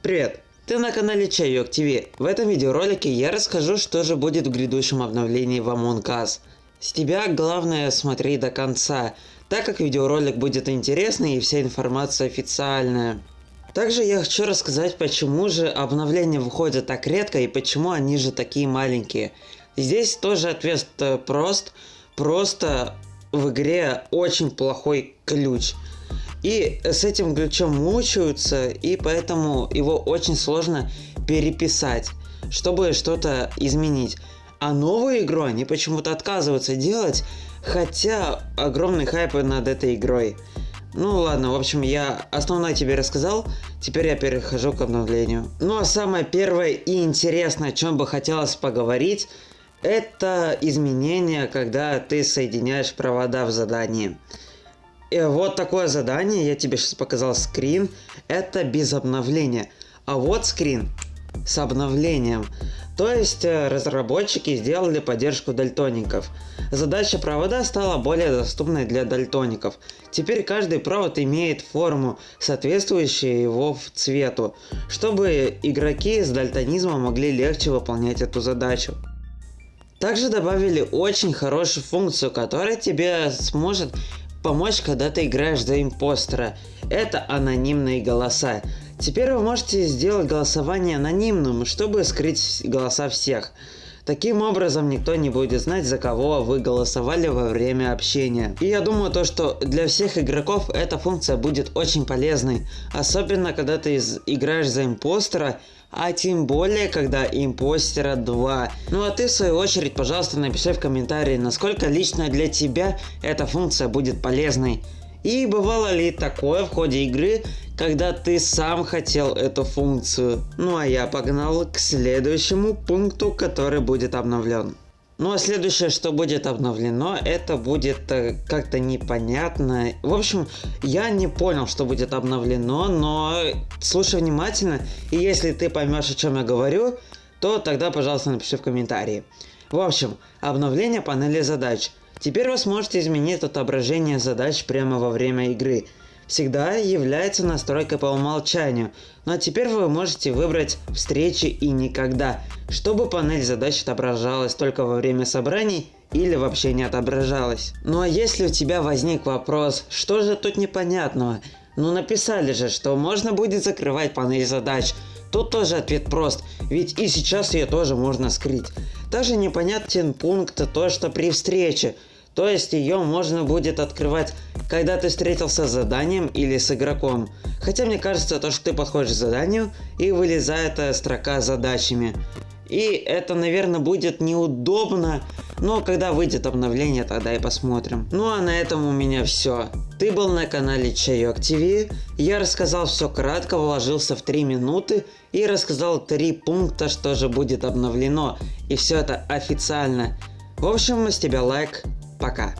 Привет! Ты на канале Чайок ТВ. В этом видеоролике я расскажу, что же будет в грядущем обновлении в Among Us. С тебя главное смотри до конца, так как видеоролик будет интересный и вся информация официальная. Также я хочу рассказать, почему же обновления выходят так редко и почему они же такие маленькие. Здесь тоже ответ прост, просто в игре очень плохой ключ. И с этим ключом мучаются, и поэтому его очень сложно переписать, чтобы что-то изменить. А новую игру они почему-то отказываются делать, хотя огромный хайп над этой игрой. Ну ладно, в общем, я основное тебе рассказал, теперь я перехожу к обновлению. Ну а самое первое и интересное, о чем бы хотелось поговорить, это изменение, когда ты соединяешь провода в задании. И вот такое задание, я тебе сейчас показал скрин, это без обновления. А вот скрин с обновлением. То есть э, разработчики сделали поддержку дальтоников. Задача провода стала более доступной для дальтоников. Теперь каждый провод имеет форму, соответствующую его цвету, чтобы игроки с дальтонизмом могли легче выполнять эту задачу. Также добавили очень хорошую функцию, которая тебе сможет помочь, когда ты играешь за импостера. Это анонимные голоса. Теперь вы можете сделать голосование анонимным, чтобы скрыть голоса всех. Таким образом, никто не будет знать, за кого вы голосовали во время общения. И я думаю, то, что для всех игроков эта функция будет очень полезной. Особенно, когда ты играешь за импостера, а тем более, когда импостера 2. Ну а ты в свою очередь, пожалуйста, напиши в комментарии, насколько лично для тебя эта функция будет полезной. И бывало ли такое в ходе игры, когда ты сам хотел эту функцию? Ну а я погнал к следующему пункту, который будет обновлен. Ну а следующее, что будет обновлено, это будет э, как-то непонятно. В общем, я не понял, что будет обновлено, но слушай внимательно, и если ты поймешь, о чем я говорю, то тогда, пожалуйста, напиши в комментарии. В общем, обновление панели задач. Теперь вы сможете изменить отображение задач прямо во время игры всегда является настройкой по умолчанию, но теперь вы можете выбрать встречи и никогда, чтобы панель задач отображалась только во время собраний или вообще не отображалась. Ну а если у тебя возник вопрос, что же тут непонятного? Ну написали же, что можно будет закрывать панель задач. Тут тоже ответ прост, ведь и сейчас ее тоже можно скрыть. Также непонятен пункт то, что при встрече то есть ее можно будет открывать, когда ты встретился с заданием или с игроком. Хотя мне кажется, то, что ты подходишь к заданию и вылезает строка с задачами. И это, наверное, будет неудобно, но когда выйдет обновление, тогда и посмотрим. Ну а на этом у меня все. Ты был на канале Чайок ТВ, я рассказал все кратко, вложился в 3 минуты и рассказал 3 пункта, что же будет обновлено. И все это официально. В общем, с тебя лайк, Пока.